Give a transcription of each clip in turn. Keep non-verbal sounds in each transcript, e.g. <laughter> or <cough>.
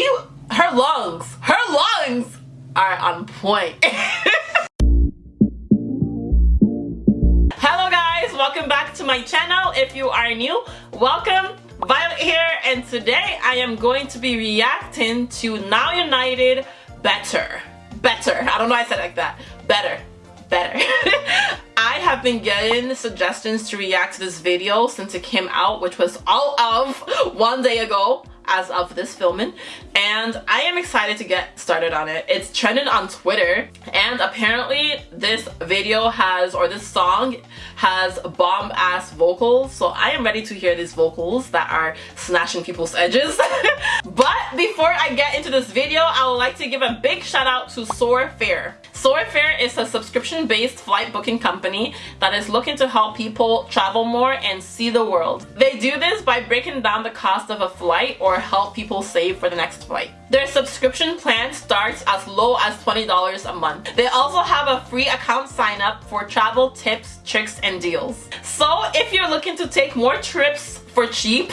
she, her lungs, her lungs are on point. <laughs> Hello guys, welcome back to my channel. If you are new, welcome. Violet here and today I am going to be reacting to Now United Better. Better. I don't know I said like that. Better. Better. <laughs> I have been getting suggestions to react to this video since it came out, which was all of one day ago as of this filming and I am excited to get started on it. It's trending on Twitter and apparently this video has or this song has bomb ass vocals so I am ready to hear these vocals that are snatching people's edges. <laughs> but before I get into this video I would like to give a big shout out to SoarFare. Soar is a subscription-based flight booking company that is looking to help people travel more and see the world. They do this by breaking down the cost of a flight or help people save for the next flight. Their subscription plan starts as low as $20 a month. They also have a free account sign up for travel tips, tricks, and deals. So if you're looking to take more trips for cheap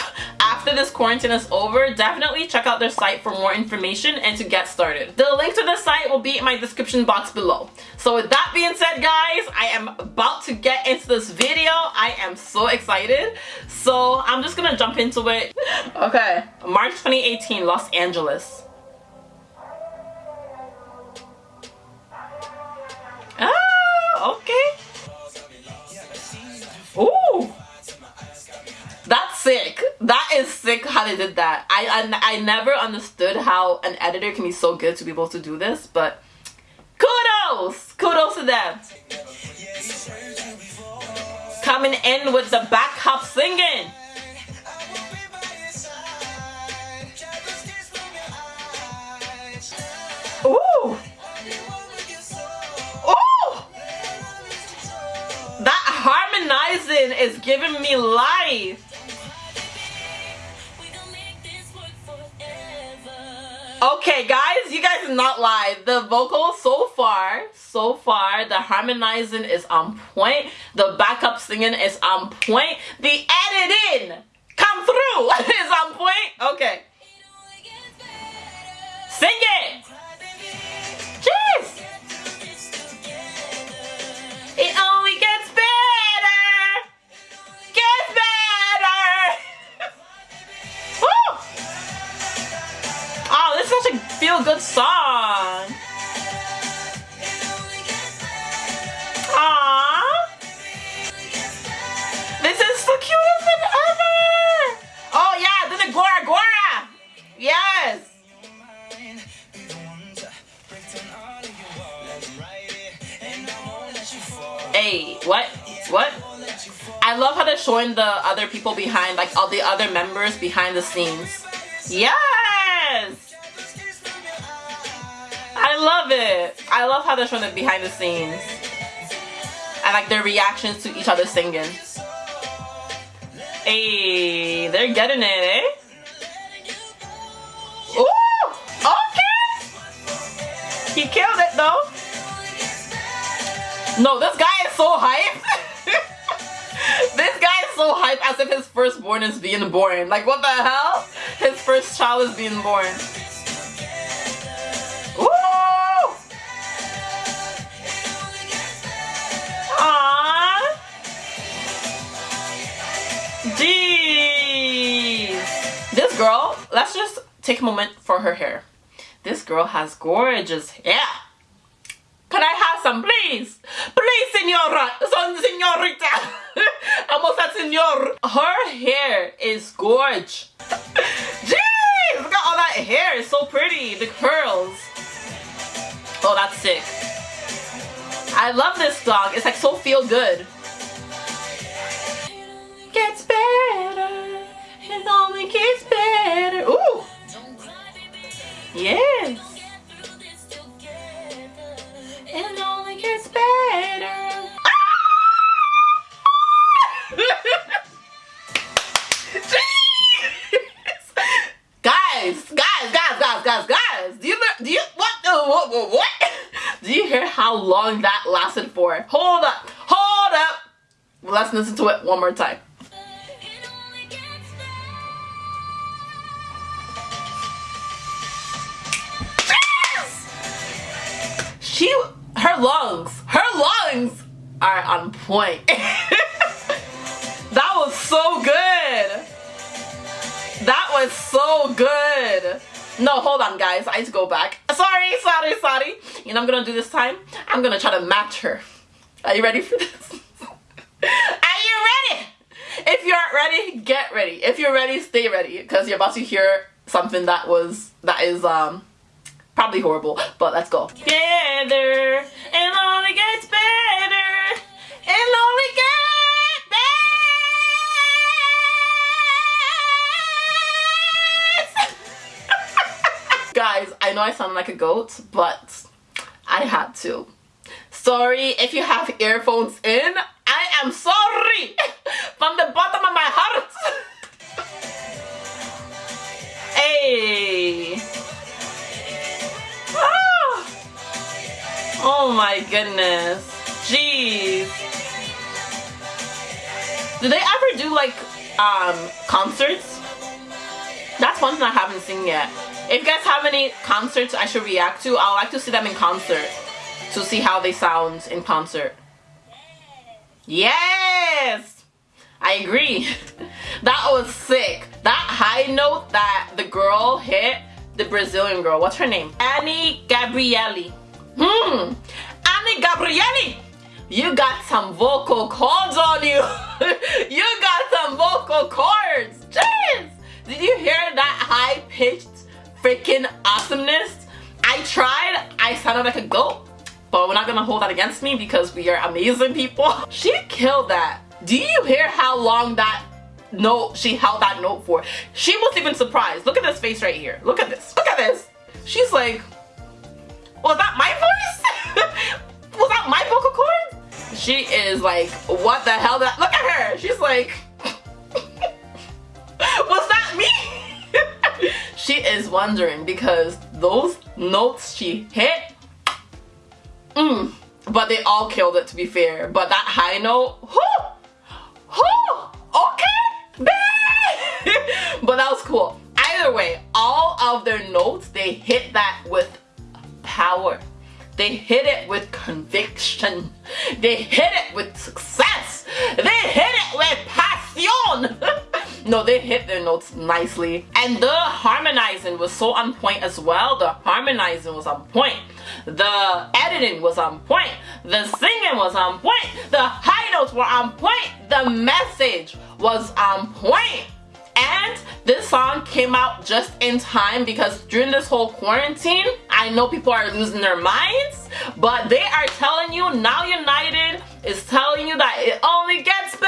after this quarantine is over definitely check out their site for more information and to get started. The link to the site will be in my description box below. So with that being said guys i am about to get into this video. I am so excited. So i'm just gonna jump into it. Okay. March 2018 los angeles they did that. I, I, I never understood how an editor can be so good to be able to do this, but kudos! Kudos to them. Coming in with the backup singing. Ooh! Ooh! That harmonizing is giving me life. Okay, guys, you guys not lie. The vocal so far, so far, the harmonizing is on point. The backup singing is on point. The editing come through <laughs> is on point. Okay. Sing it. People behind, like all the other members behind the scenes. Yes! I love it. I love how they're showing the behind the scenes. And like their reactions to each other singing. Hey, they're getting it, eh? Ooh! Okay! He killed it though. No, this guy is so hype. So hype as if his firstborn is being born. Like what the hell? His first child is being born. Woo! Aww. Jeez. This girl, let's just take a moment for her hair. This girl has gorgeous hair. Some, please? Please, senora. Son, senorita. <laughs> Almost senor. Her hair is gorge. <laughs> Jeez, look at all that hair. It's so pretty. The curls. Oh, that's sick. I love this song. It's like so feel good. Gets better. It only gets better. Ooh. Yes. long that lasted for. Hold up, hold up. Let's listen to it one more time. Yes! She, her lungs, her lungs are on point. <laughs> that was so good. That was so good. No, hold on guys, I need to go back. Sorry, sorry, sorry. You know I'm gonna do this time? I'm gonna try to match her. Are you ready for this? <laughs> Are you ready? If you aren't ready, get ready. If you're ready, stay ready because you're about to hear something that was, that is, um, probably horrible, but let's go. Together, and only gets better, Guys, I know I sound like a goat, but I had to. Sorry if you have earphones in. I am sorry <laughs> from the bottom of my heart. <laughs> hey. Ah. Oh my goodness. Jeez. Do they ever do like um concerts? That's one thing I haven't seen yet. If you guys have any concerts I should react to, I would like to see them in concert to see how they sound in concert. Yes! I agree. <laughs> that was sick. That high note that the girl hit, the Brazilian girl, what's her name? Any Gabrielly. Hmm, Any Gabrielly! You got some vocal cords on you. <laughs> you got some vocal cords. Jeez! Did you hear that high-pitched freaking awesomeness? I tried, I sounded like a goat but we're not gonna hold that against me because we are amazing people. <laughs> She killed that. Do you hear how long that note, she held that note for? She was even surprised. Look at this face right here. Look at this. Look at this. She's like, was that my voice? <laughs> was that my vocal cord? She is like, what the hell? That Look at her. She's like, she is wondering because those notes she hit Mm. But they all killed it to be fair. But that high note, whoo, whoo, okay, <laughs> but that was cool. Either way, all of their notes, they hit that with power. They hit it with conviction. They hit it with success. They hit it with passion. <laughs> no, they hit their notes nicely. And the harmonizing was so on point as well. The harmonizing was on point. The editing was on point. The singing was on point. The high notes were on point. The message was on point. This song came out just in time because during this whole quarantine, I know people are losing their minds, but they are telling you, Now United is telling you that it only gets better.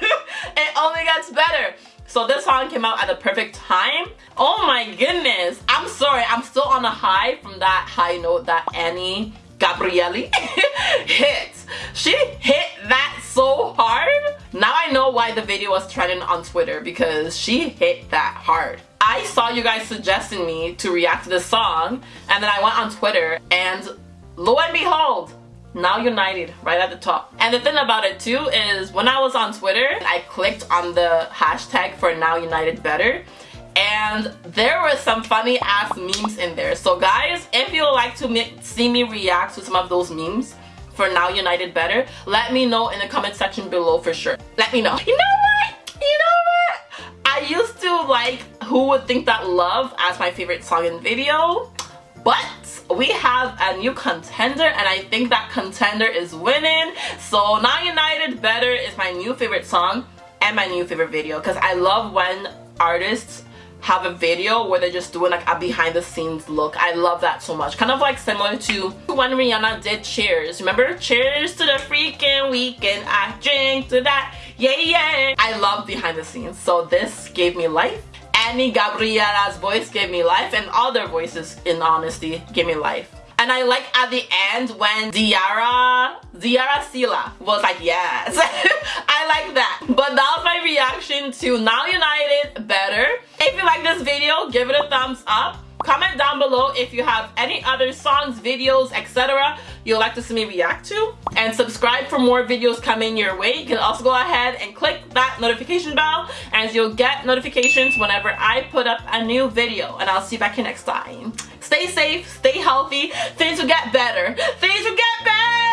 <laughs> it only gets better. So this song came out at the perfect time. Oh my goodness. I'm sorry. I'm still on a high from that high note that Any Gabrielly <laughs> hit. She hit that so hard. Now I know why the video was trending on Twitter because she hit that hard. I saw you guys suggesting me to react to this song and then I went on Twitter and lo and behold, now United right at the top. And the thing about it too is when I was on Twitter, I clicked on the hashtag for Now United Better and there were some funny ass memes in there. So guys, if you would like to see me react to some of those memes for Now United Better, let me know in the comment section below for sure. Let me know. You know what? You know what? I used to like Who Would Think That Love as my favorite song and video, but we have a new contender and I think that contender is winning. So Now United Better is my new favorite song and my new favorite video because I love when artists have a video where they're just doing like a behind the scenes look. I love that so much. Kind of like similar to when Rihanna did Cheers. Remember? Cheers to the freaking weekend. I drink to that. Yeah, yeah. I love behind the scenes. So this gave me life. Annie Gabriella's voice gave me life and other voices in honesty gave me life. And I like at the end when Diarra, Diarra Sylla was like, yes. <laughs> I like that. But that was my reaction to Now United Better. If you like this video, give it a thumbs up. Comment down below if you have any other songs, videos, etc. you'd like to see me react to. And subscribe for more videos coming your way. You can also go ahead and click that notification bell and you'll get notifications whenever I put up a new video. And I'll see you back here next time. Stay safe, stay healthy. Things will get better. Things will get better.